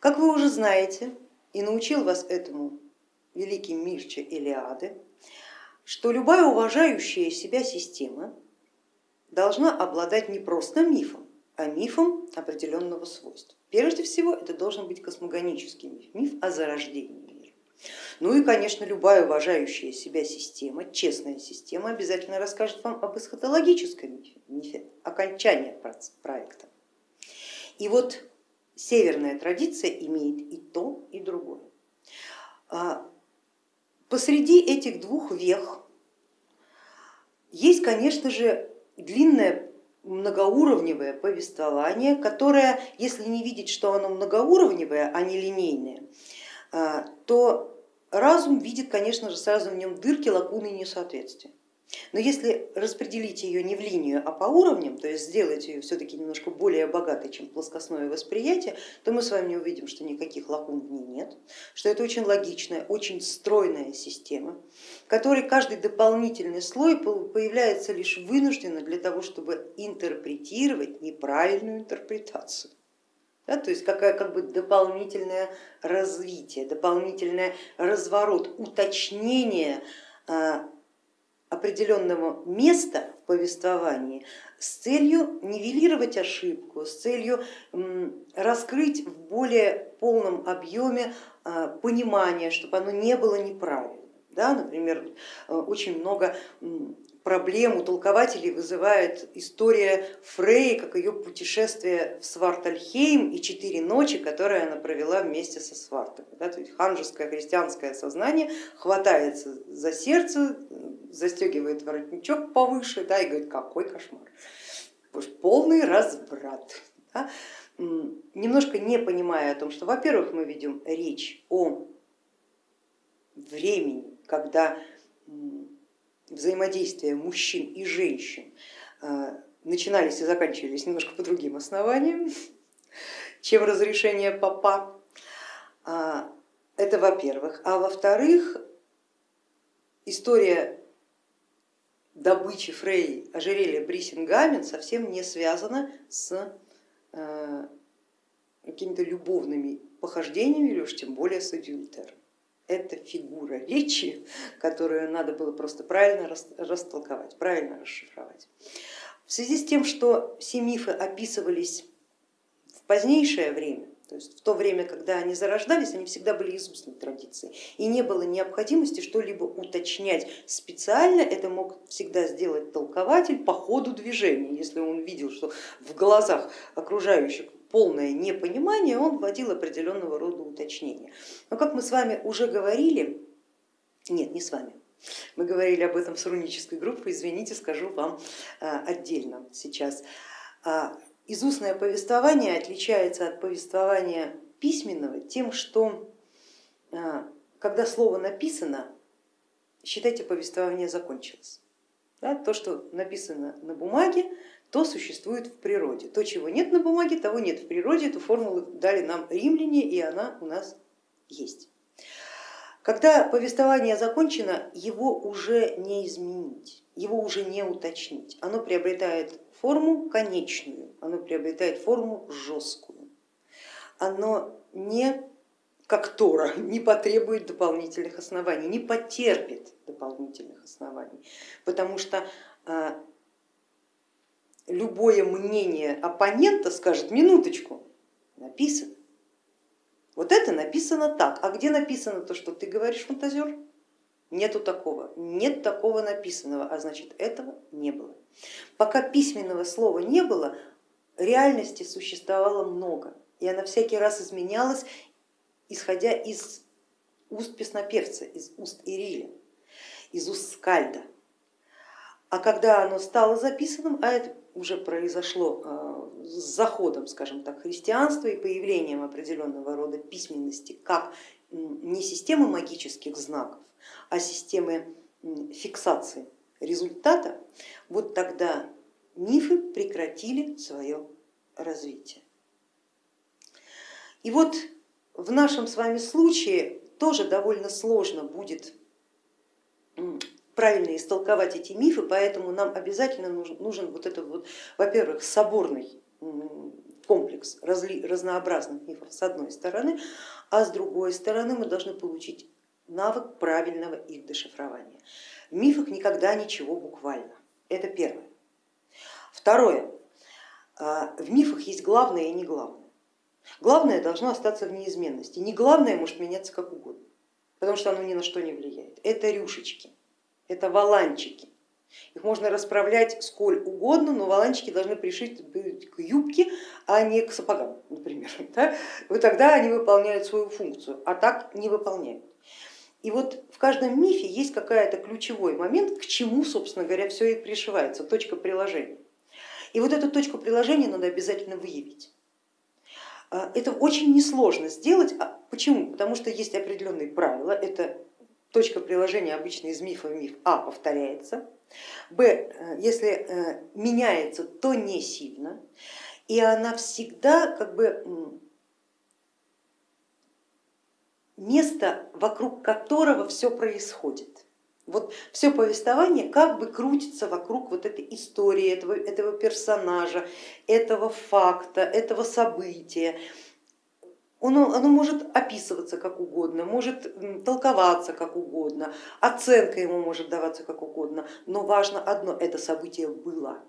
Как вы уже знаете, и научил вас этому великий Мирча Илиады, что любая уважающая себя система должна обладать не просто мифом, а мифом определенного свойства. Прежде всего это должен быть космогонический миф, миф о зарождении мира. Ну и, конечно, любая уважающая себя система, честная система обязательно расскажет вам об эсхатологическом мифе, мифе окончания проекта. И вот северная традиция имеет и то, и другое. А, посреди этих двух вех есть, конечно же, длинное многоуровневое повествование, которое, если не видеть, что оно многоуровневое, а не линейное, а, то разум видит, конечно же, сразу в нем дырки, лакуны и несоответствия. Но если распределить ее не в линию, а по уровням, то есть сделать ее все-таки немножко более богатой, чем плоскостное восприятие, то мы с вами увидим, что никаких лакун в ней нет, что это очень логичная, очень стройная система, в которой каждый дополнительный слой появляется лишь вынужденно для того, чтобы интерпретировать неправильную интерпретацию. Да, то есть какая как бы дополнительное развитие, дополнительный разворот, уточнение а, определенного места в повествовании с целью нивелировать ошибку, с целью раскрыть в более полном объеме а, понимание, чтобы оно не было неправильным. Да, например, э, очень много проблем у толкователей вызывает история Фрей, как ее путешествие в Свартальхейм и четыре ночи, которые она провела вместе со свартами. Да, то есть ханжеское христианское сознание хватается за сердце, застегивает воротничок повыше да, и говорит, какой кошмар, полный разврат. Да. Немножко не понимая о том, что, во-первых, мы ведем речь о времени, когда взаимодействия мужчин и женщин э, начинались и заканчивались немножко по другим основаниям, чем разрешение папа. А, это во-первых. А во-вторых, история добычи Фрей ожерелья Брисингамен совсем не связана с э, какими-то любовными похождениями или уж тем более с адюльтером это фигура речи, которую надо было просто правильно растолковать, правильно расшифровать. В связи с тем, что все мифы описывались в позднейшее время, то есть в то время, когда они зарождались, они всегда были из устной традиции и не было необходимости что-либо уточнять специально, это мог всегда сделать толкователь по ходу движения, если он видел, что в глазах окружающих полное непонимание, он вводил определенного рода уточнения. Но как мы с вами уже говорили, нет, не с вами, мы говорили об этом с рунической группой, извините, скажу вам а, отдельно сейчас. А, изустное повествование отличается от повествования письменного тем, что а, когда слово написано, считайте, повествование закончилось. Да, то, что написано на бумаге, то существует в природе. То, чего нет на бумаге, того нет в природе. Эту формулу дали нам римляне, и она у нас есть. Когда повествование закончено, его уже не изменить, его уже не уточнить. Оно приобретает форму конечную, оно приобретает форму жесткую. Оно не как Тора, не потребует дополнительных оснований, не потерпит дополнительных оснований, потому что а, любое мнение оппонента скажет, минуточку, написано. Вот это написано так, а где написано то, что ты говоришь, фантазер? Нету такого, нет такого написанного, а значит этого не было. Пока письменного слова не было, реальности существовало много, и она всякий раз изменялась, исходя из уст песнопевца, из уст Ириля, из уст Скальда. А когда оно стало записанным, а это уже произошло э, с заходом, скажем так, христианства и появлением определенного рода письменности, как не системы магических знаков, а системы фиксации результата, вот тогда мифы прекратили свое развитие. И вот в нашем с вами случае тоже довольно сложно будет правильно истолковать эти мифы, поэтому нам обязательно нужен, нужен вот этот вот, во-первых, соборный комплекс разнообразных мифов с одной стороны, а с другой стороны мы должны получить навык правильного их дешифрования. В мифах никогда ничего буквально, это первое. Второе, а, в мифах есть главное и не главное. Главное должно остаться в неизменности, не главное может меняться как угодно, потому что оно ни на что не влияет. Это рюшечки, это валанчики. Их можно расправлять сколь угодно, но валанчики должны пришить к юбке, а не к сапогам, например. Да? И тогда они выполняют свою функцию, а так не выполняют. И вот в каждом мифе есть какая-то ключевой момент, к чему, собственно говоря, все и пришивается, точка приложения. И вот эту точку приложения надо обязательно выявить. А, это очень несложно сделать. А почему? Потому что есть определенные правила. Это точка приложения обычно из мифа в миф А повторяется. Б, э, если э, меняется, то не сильно. И она всегда как бы место, вокруг которого все происходит. Вот все повествование как бы крутится вокруг вот этой истории, этого, этого персонажа, этого факта, этого события. Оно, оно может описываться как угодно, может толковаться как угодно, оценка ему может даваться как угодно, но важно одно, это событие было.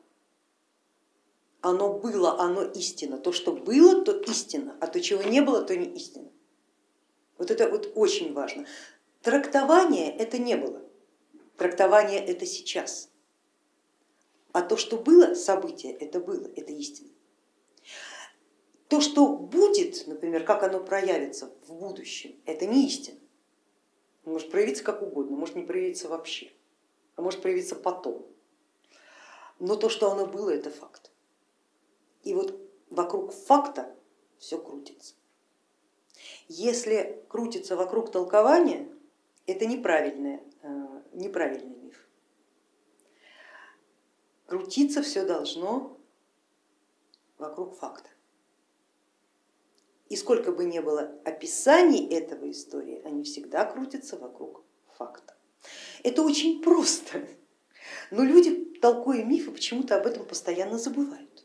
Оно было, оно истина. То, что было, то истина, а то, чего не было, то не истина. Вот это вот очень важно. Трактование это не было, трактование это сейчас. А то, что было событие, это было, это истина. То, что будет, например, как оно проявится в будущем, это не истина. Может проявиться как угодно, может не проявиться вообще, а может проявиться потом. Но то, что оно было, это факт. И вот вокруг факта все крутится. Если крутится вокруг толкования, это неправильный, э, неправильный миф. Крутиться все должно вокруг факта. И сколько бы ни было описаний этого истории, они всегда крутятся вокруг факта. Это очень просто, но люди, толкуя мифы, почему-то об этом постоянно забывают.